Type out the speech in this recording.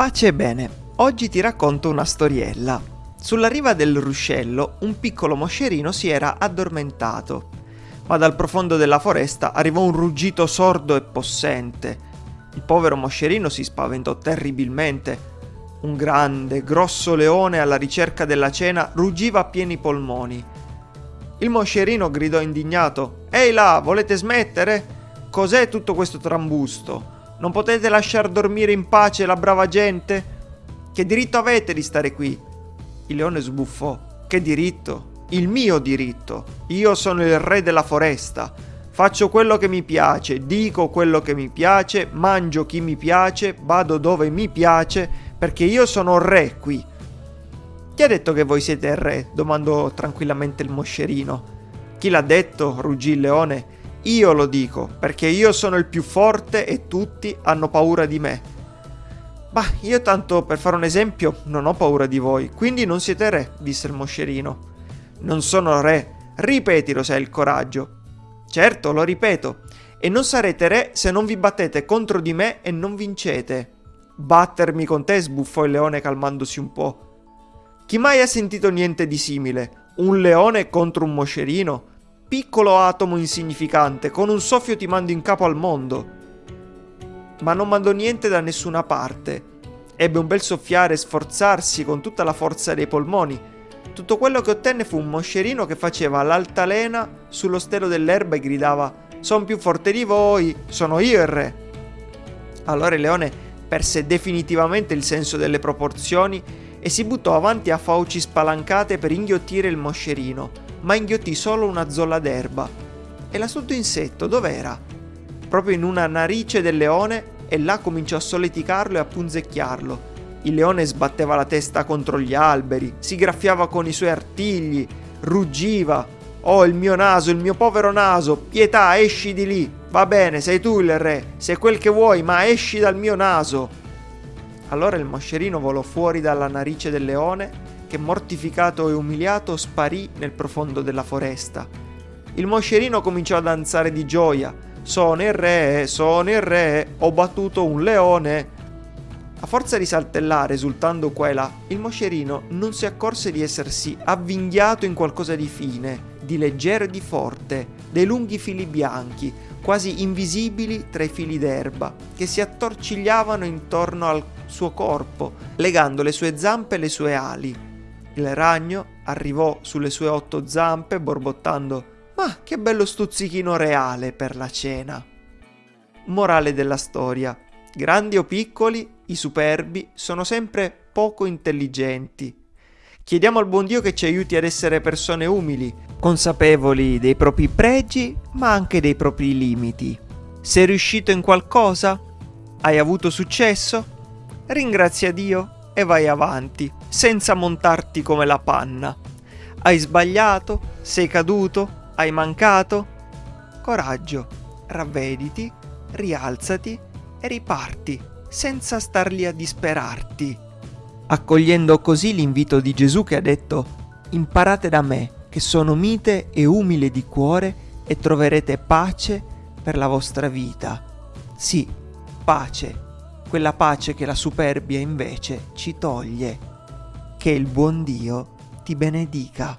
Pace e bene, oggi ti racconto una storiella. Sulla riva del ruscello un piccolo moscerino si era addormentato, ma dal profondo della foresta arrivò un ruggito sordo e possente. Il povero moscerino si spaventò terribilmente. Un grande, grosso leone alla ricerca della cena ruggiva a pieni polmoni. Il moscerino gridò indignato: Ehi là, volete smettere? Cos'è tutto questo trambusto? Non potete lasciar dormire in pace la brava gente? Che diritto avete di stare qui? Il leone sbuffò. Che diritto? Il mio diritto. Io sono il re della foresta. Faccio quello che mi piace, dico quello che mi piace, mangio chi mi piace, vado dove mi piace, perché io sono re qui. Chi ha detto che voi siete il re? domandò tranquillamente il moscerino. Chi l'ha detto? ruggì il leone. Io lo dico, perché io sono il più forte e tutti hanno paura di me. Bah, io tanto per fare un esempio non ho paura di voi, quindi non siete re, disse il moscerino. Non sono re, ripetilo se hai il coraggio. Certo, lo ripeto, e non sarete re se non vi battete contro di me e non vincete. Battermi con te, sbuffò il leone calmandosi un po'. Chi mai ha sentito niente di simile? Un leone contro un moscerino? Piccolo atomo insignificante, con un soffio ti mando in capo al mondo. Ma non mandò niente da nessuna parte. Ebbe un bel soffiare e sforzarsi con tutta la forza dei polmoni. Tutto quello che ottenne fu un moscerino che faceva l'altalena sullo stelo dell'erba e gridava Sono più forte di voi, sono io il re. Allora il leone perse definitivamente il senso delle proporzioni e si buttò avanti a fauci spalancate per inghiottire il moscerino ma inghiottì solo una zolla d'erba. E l'astuto insetto dov'era? Proprio in una narice del leone e là cominciò a solleticarlo e a punzecchiarlo. Il leone sbatteva la testa contro gli alberi, si graffiava con i suoi artigli, ruggiva. Oh, il mio naso, il mio povero naso, pietà, esci di lì. Va bene, sei tu il re, sei quel che vuoi, ma esci dal mio naso. Allora il moscerino volò fuori dalla narice del leone che mortificato e umiliato sparì nel profondo della foresta. Il moscerino cominciò a danzare di gioia. Sono il re, sono il re, ho battuto un leone. A forza di saltellare, esultando qua e là, il moscerino non si accorse di essersi avvinghiato in qualcosa di fine, di leggero e di forte, dei lunghi fili bianchi, quasi invisibili tra i fili d'erba, che si attorcigliavano intorno al suo corpo, legando le sue zampe e le sue ali. Il ragno arrivò sulle sue otto zampe borbottando Ma che bello stuzzichino reale per la cena. Morale della storia. Grandi o piccoli, i superbi sono sempre poco intelligenti. Chiediamo al buon Dio che ci aiuti ad essere persone umili, consapevoli dei propri pregi, ma anche dei propri limiti. Sei riuscito in qualcosa? Hai avuto successo? Ringrazia Dio e vai avanti, senza montarti come la panna. Hai sbagliato? Sei caduto? Hai mancato? Coraggio, ravvediti, rialzati e riparti, senza star lì a disperarti. Accogliendo così l'invito di Gesù che ha detto Imparate da me, che sono mite e umile di cuore, e troverete pace per la vostra vita. Sì, pace quella pace che la superbia invece ci toglie. Che il buon Dio ti benedica.